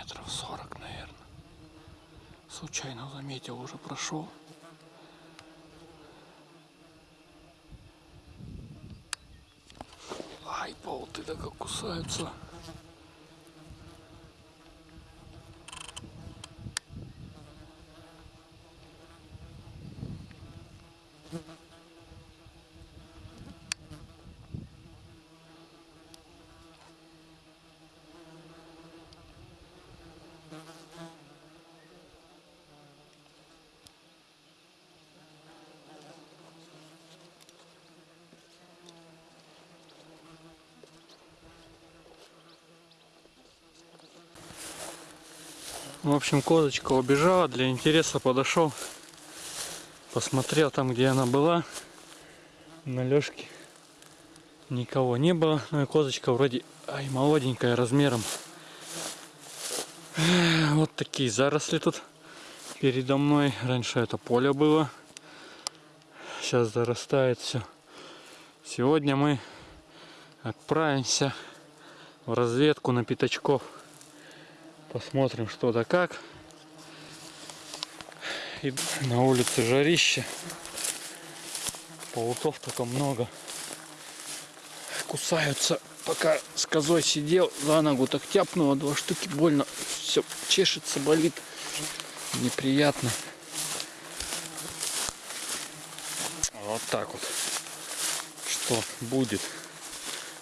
метров сорок, наверное. Случайно заметил, уже прошел. Ай, болты-то как кусаются. В общем, козочка убежала, для интереса подошел, посмотрел там, где она была, на лёжке. Никого не было, ну и козочка вроде, ай, молоденькая размером. Вот такие заросли тут передо мной. Раньше это поле было. Сейчас зарастает все. Сегодня мы отправимся в разведку на пятачков. Посмотрим что да как. И на улице жарище. Пауков только много. Кусаются. Пока с козой сидел, за ногу так тяпнуло, два штуки больно. Все чешется, болит. Неприятно. Вот так вот. Что будет,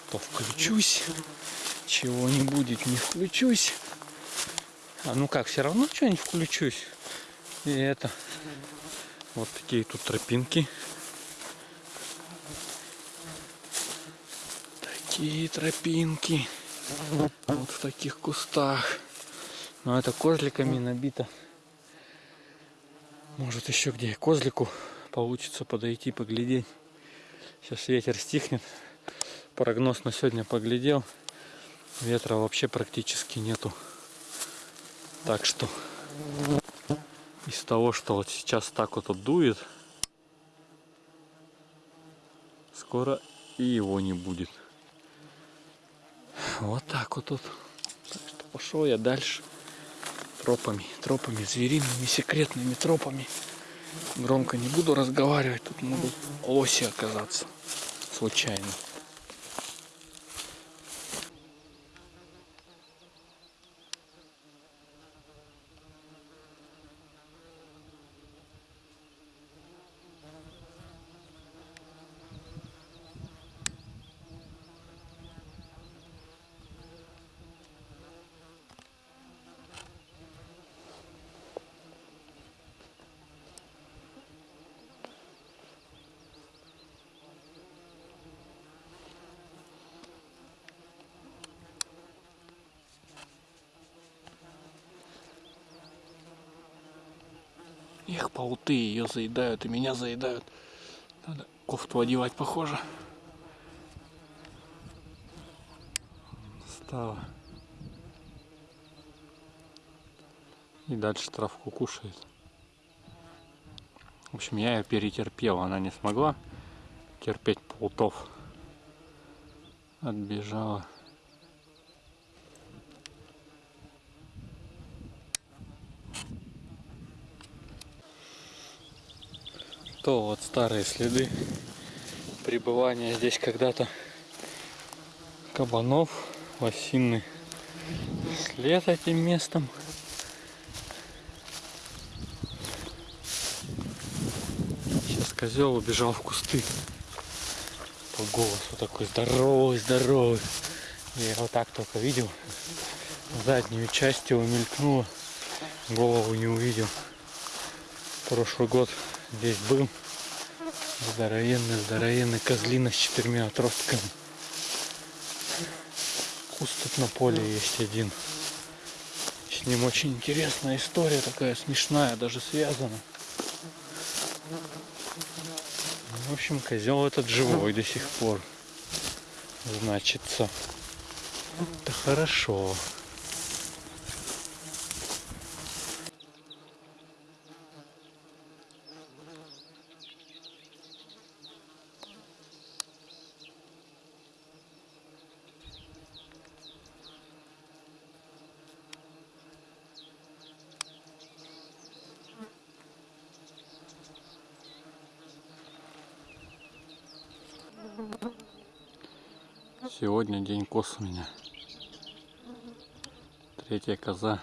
то включусь. Чего не будет, не включусь. А ну как, все равно что-нибудь включусь. И это. Вот такие тут тропинки. Такие тропинки. Вот в таких кустах. Но это козликами набито. Может еще где козлику получится подойти, поглядеть. Сейчас ветер стихнет. Прогноз на сегодня поглядел. Ветра вообще практически нету. Так что из того, что вот сейчас так вот, вот дует, скоро и его не будет. Вот так вот тут. Так что пошел я дальше тропами, тропами звериными, секретными тропами. Громко не буду разговаривать, тут могут лоси оказаться случайно. Эх, пауты ее заедают и меня заедают. Надо кофту одевать, похоже. Стало. И дальше травку кушает. В общем, я ее перетерпел. Она не смогла терпеть паутов. Отбежала. То вот старые следы пребывания здесь когда-то кабанов, лосиный след этим местом. Сейчас козел убежал в кусты. По голосу такой здоровый, здоровый. Я его так только видел. Заднюю часть его мелькнула. Голову не увидел. Прошлый год здесь был. Здоровенный, здоровенный козлина с четырьмя отростками. Куст тут на поле есть один. С ним очень интересная история, такая смешная, даже связана. В общем, козел этот живой до сих пор. Значится. Это хорошо. Сегодня день кос у меня. Третья коза.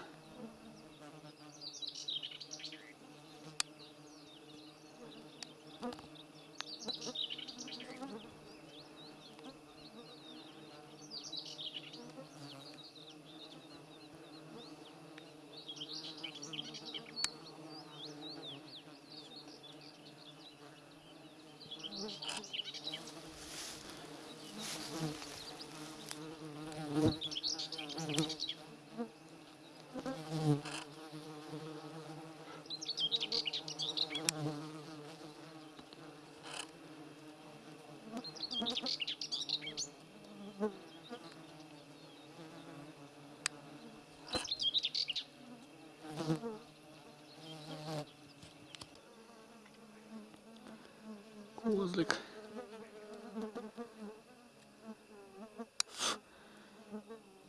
Козлик.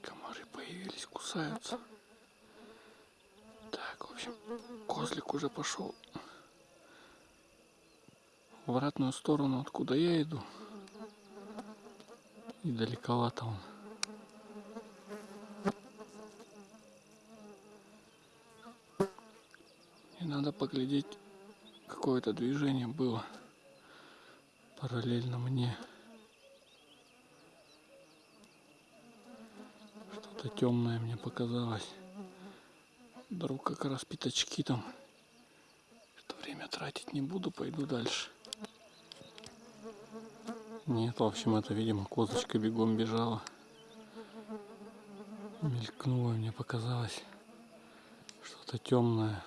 Комары появились, кусаются. Так, в общем, козлик уже пошел в обратную сторону, откуда я иду. И далековато он. И надо поглядеть, какое-то движение было параллельно мне. Что-то темное мне показалось. Вдруг как раз пятачки там. Это время тратить не буду, пойду дальше. Нет, в общем, это, видимо, козочка бегом бежала. Мелькнуло, мне показалось. Что-то темное.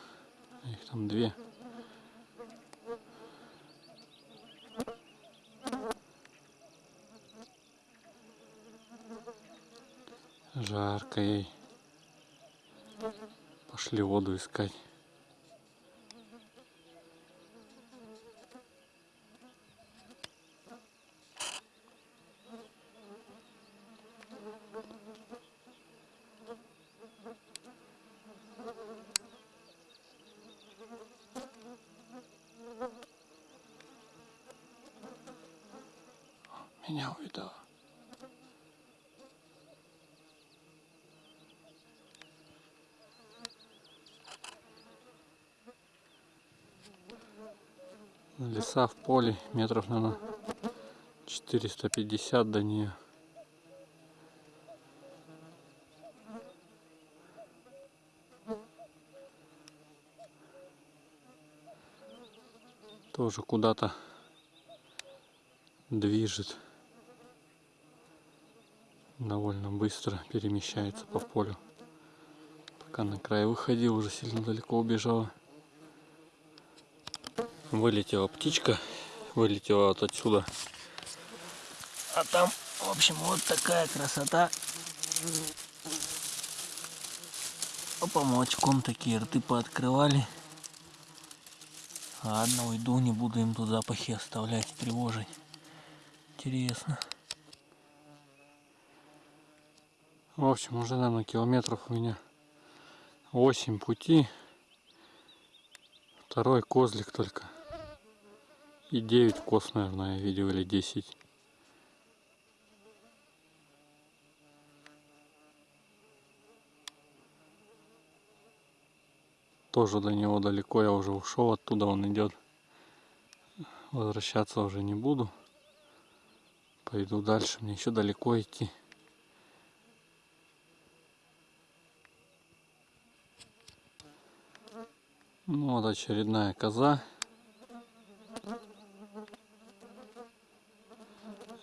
Их там две. Жарко ей. Пошли воду искать. Меня увидала. Леса в поле метров, наверное, 450 до нее. Тоже куда-то движет. Довольно быстро перемещается по полю. Пока на край выходил, уже сильно далеко убежала. Вылетела птичка, вылетела вот отсюда. А там, в общем, вот такая красота. По помочкам такие рты пооткрывали. Ладно, уйду, не буду им тут запахи оставлять, тревожить. Интересно. В общем, уже, наверное, километров у меня 8 пути. Второй козлик только. И 9 коз, наверное, я видел, или 10. Тоже до него далеко, я уже ушел оттуда, он идет. Возвращаться уже не буду. Пойду дальше, мне еще далеко идти. Ну вот очередная коза.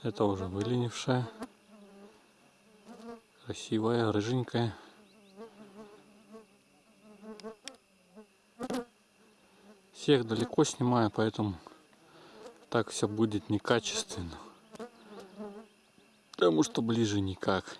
Это уже выленившая. Красивая, рыженькая. Всех далеко снимаю, поэтому так все будет некачественно. Потому что ближе никак.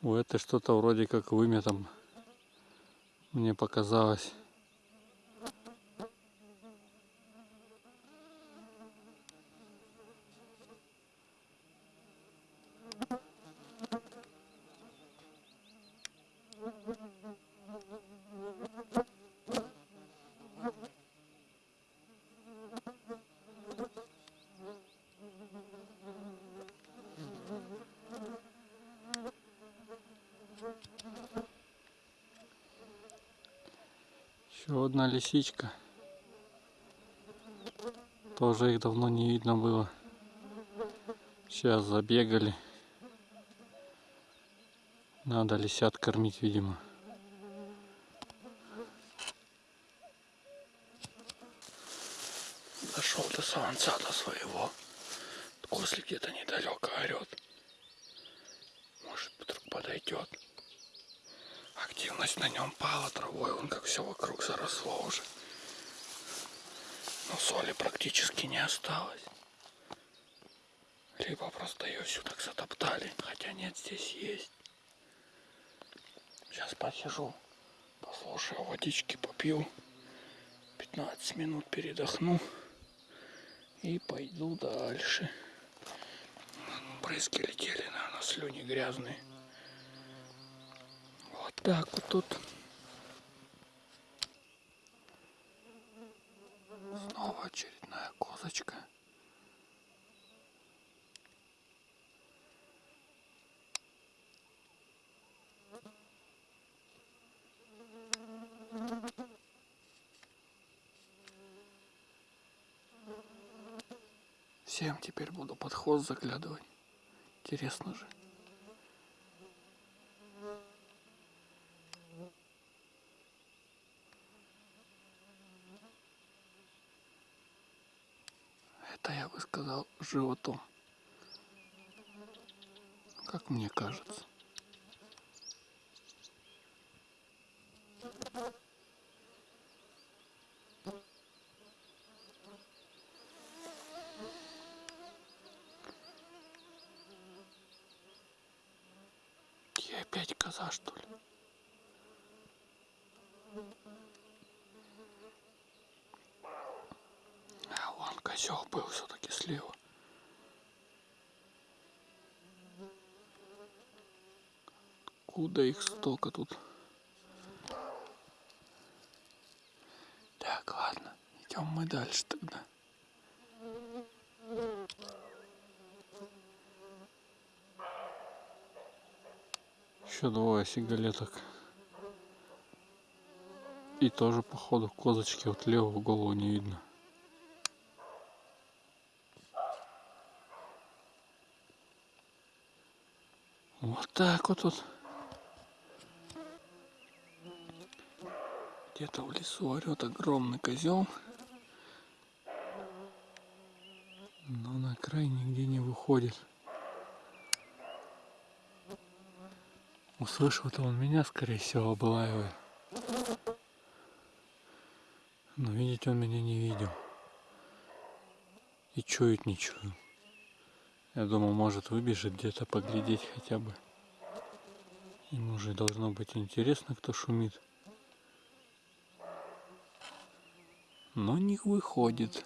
У этой что-то вроде как вымя там мне показалось. Еще одна лисичка. Тоже их давно не видно было. Сейчас забегали. Надо лисят кормить, видимо. Дошел до солнца до своего. Кослик где-то недалеко орет. Может вдруг подойдет. Активность на нем пала травой, он как все вокруг заросло уже. Но соли практически не осталось. Либо просто ее всю так затоптали, хотя нет, здесь есть. Сейчас посижу, послушаю, водички попью. 15 минут передохну и пойду дальше. Брызги летели, наверное, слюни грязные. Так вот тут. Снова очередная козочка. Всем теперь буду под хвост заглядывать. Интересно же. Это я бы сказал животом. Как мне кажется. Я опять коза, что ли? А вон козел был все-таки слева. Куда их столько тут? Так, ладно, идем мы дальше тогда. Еще двое сигалеток. И тоже походу козочки вот левого голову не видно. Вот так вот тут. Где-то в лесу орет огромный козел. Но на край нигде не выходит. Услышал-то он меня, скорее всего, облаивает. Но видеть он меня не видел. И чует не чую. Я думал, может выбежит где-то поглядеть хотя бы. Ему уже должно быть интересно, кто шумит. Но не выходит.